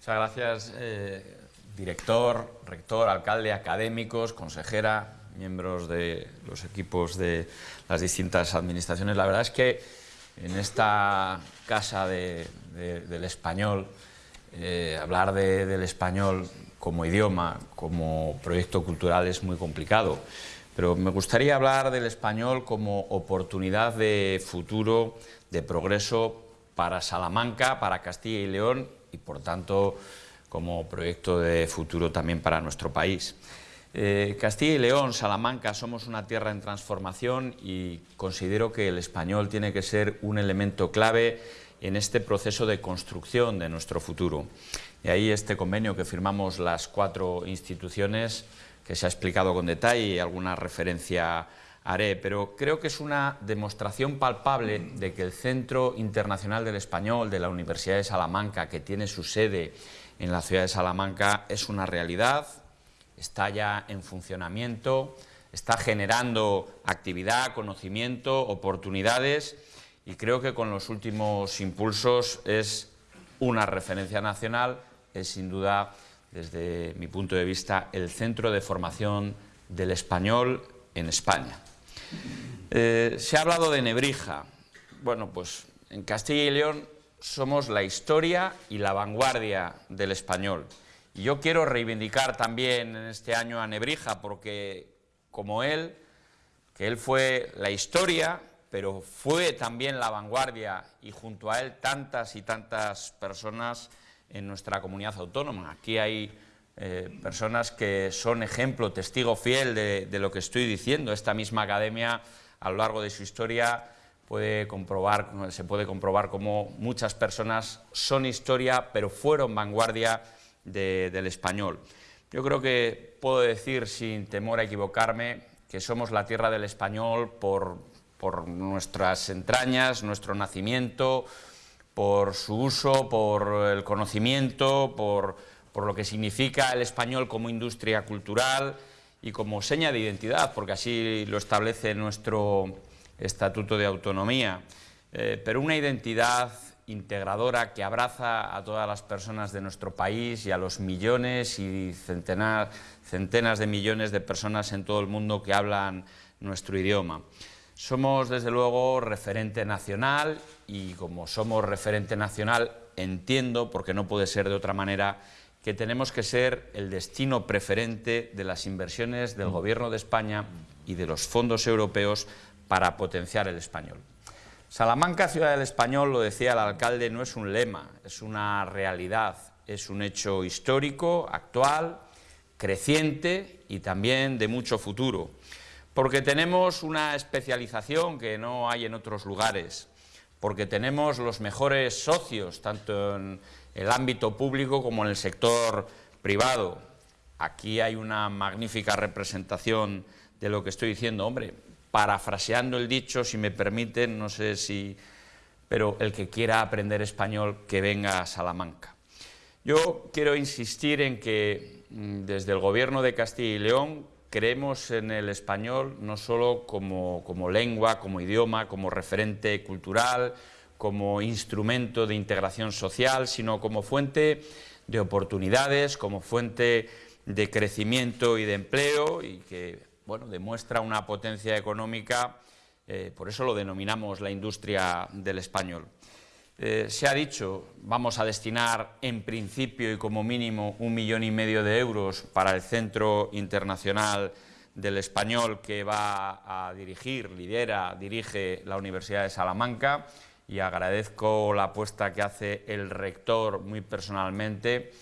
Muchas gracias, eh, director, rector, alcalde, académicos, consejera, miembros de los equipos de las distintas administraciones. La verdad es que en esta casa del español, eh, hablar del español como idioma, como proyecto cultural es muy complicado, pero me gustaría hablar del español como oportunidad de futuro, de progreso para Salamanca, para Castilla y León y por tanto como proyecto de futuro también para nuestro país. Eh, Castilla y León, Salamanca, somos una tierra en transformación y considero que el español tiene que ser un elemento clave en este proceso de construcción de nuestro futuro. Y ahí este convenio que firmamos las cuatro instituciones, que se ha explicado con detalle y alguna referencia haré, pero creo que es una demostración palpable de que el Centro Internacional del Español de la Universidad de Salamanca, que tiene su sede en la ciudad de Salamanca, es una realidad, está ya en funcionamiento, está generando actividad, conocimiento, oportunidades y creo que con los últimos impulsos es una referencia nacional, es sin duda, desde mi punto de vista, el centro de formación del español en España. Eh, se ha hablado de Nebrija. Bueno, pues en Castilla y León somos la historia y la vanguardia del español. Y yo quiero reivindicar también en este año a Nebrija, porque como él, que él fue la historia, pero fue también la vanguardia y junto a él tantas y tantas personas en nuestra comunidad autónoma. Aquí hay eh, personas que son ejemplo, testigo fiel de, lo que estoy diciendo. Esta misma academia, a lo largo de su historia, puede comprobar, se puede comprobar cómo muchas personas son historia, pero fueron vanguardia del español. Yo creo que puedo decir, sin temor a equivocarme, que somos la tierra del español por, por nuestras entrañas, nuestro nacimiento, por su uso, por el conocimiento, por, por lo que significa el español como industria cultural y como seña de identidad, porque así lo establece nuestro Estatuto de Autonomía, eh, pero una identidad integradora que abraza a todas las personas de nuestro país y a los millones y centenas, centenas de millones de personas en todo el mundo que hablan nuestro idioma. Somos, desde luego, referente nacional y como somos referente nacional, entiendo, porque no puede ser de otra manera, que tenemos que ser el destino preferente de las inversiones del Gobierno de España y de los fondos europeos para potenciar el español. Salamanca, ciudad del español, lo decía el alcalde, no es un lema, es una realidad, es un hecho histórico, actual, creciente y también de mucho futuro porque tenemos una especialización que no hay en otros lugares, porque tenemos los mejores socios, tanto en el ámbito público como en el sector privado. Aquí hay una magnífica representación de lo que estoy diciendo, hombre, parafraseando el dicho, si me permiten, no sé si... pero el que quiera aprender español, que venga a Salamanca. Yo quiero insistir en que mm, desde el Gobierno de Castilla y León creemos en el español no solo como, lengua, como idioma, como referente cultural, como instrumento de integración social, sino como fuente de oportunidades, como fuente de crecimiento y de empleo y que bueno, demuestra una potencia económica, eh, por eso lo denominamos la industria del español. Eh, se ha dicho, vamos a destinar en principio y como mínimo un millón y medio de euros para el Centro Internacional del Español que va a dirigir, lidera, dirige la Universidad de Salamanca y agradezco la apuesta que hace el rector muy personalmente.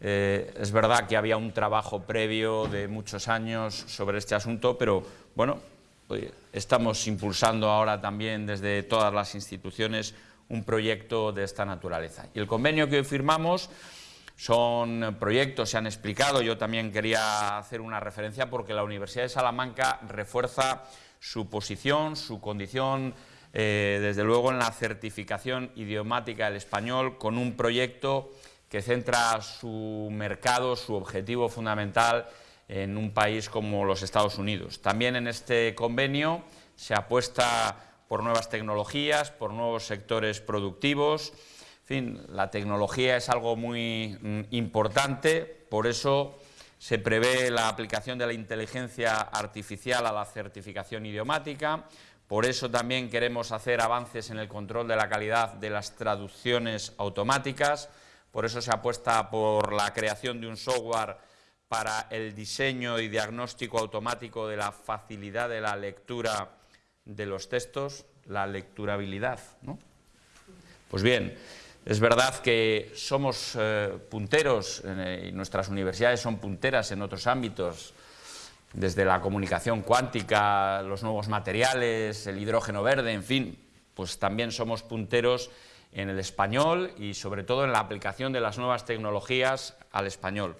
Eh, es verdad que había un trabajo previo de muchos años sobre este asunto, pero bueno, estamos impulsando ahora también desde todas las instituciones un proyecto de esta naturaleza. Y el convenio que hoy firmamos son proyectos, se han explicado, yo también quería hacer una referencia porque la Universidad de Salamanca refuerza su posición, su condición, eh, desde luego en la certificación idiomática del español con un proyecto que centra su mercado, su objetivo fundamental en un país como los Estados Unidos. También en este convenio se apuesta por nuevas tecnologías, por nuevos sectores productivos, En fin, la tecnología es algo muy mm, importante, por eso se prevé la aplicación de la inteligencia artificial a la certificación idiomática, por eso también queremos hacer avances en el control de la calidad de las traducciones automáticas, por eso se apuesta por la creación de un software para el diseño y diagnóstico automático de la facilidad de la lectura de los textos, la lecturabilidad. Pues bien, es verdad que somos eh, punteros eh, y nuestras universidades son punteras en otros ámbitos, desde la comunicación cuántica, los nuevos materiales, el hidrógeno verde, en fin, pues también somos punteros en el español y sobre todo en la aplicación de las nuevas tecnologías al español.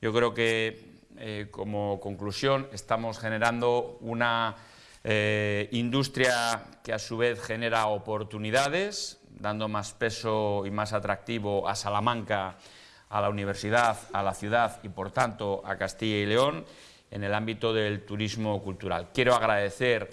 Yo creo que eh, como conclusión estamos generando una eh, industria que a su vez genera oportunidades, dando más peso y más atractivo a Salamanca, a la universidad, a la ciudad y por tanto a Castilla y León en el ámbito del turismo cultural. Quiero agradecer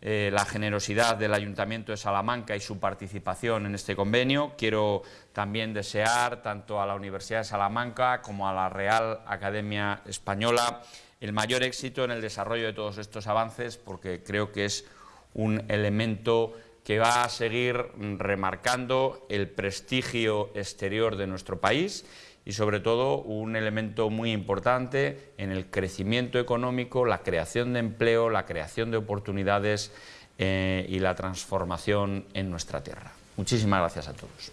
eh, la generosidad del Ayuntamiento de Salamanca y su participación en este convenio. Quiero también desear tanto a la Universidad de Salamanca como a la Real Academia Española el mayor éxito en el desarrollo de todos estos avances porque creo que es un elemento que va a seguir remarcando el prestigio exterior de nuestro país y sobre todo un elemento muy importante en el crecimiento económico, la creación de empleo, la creación de oportunidades eh, y la transformación en nuestra tierra. Muchísimas gracias a todos.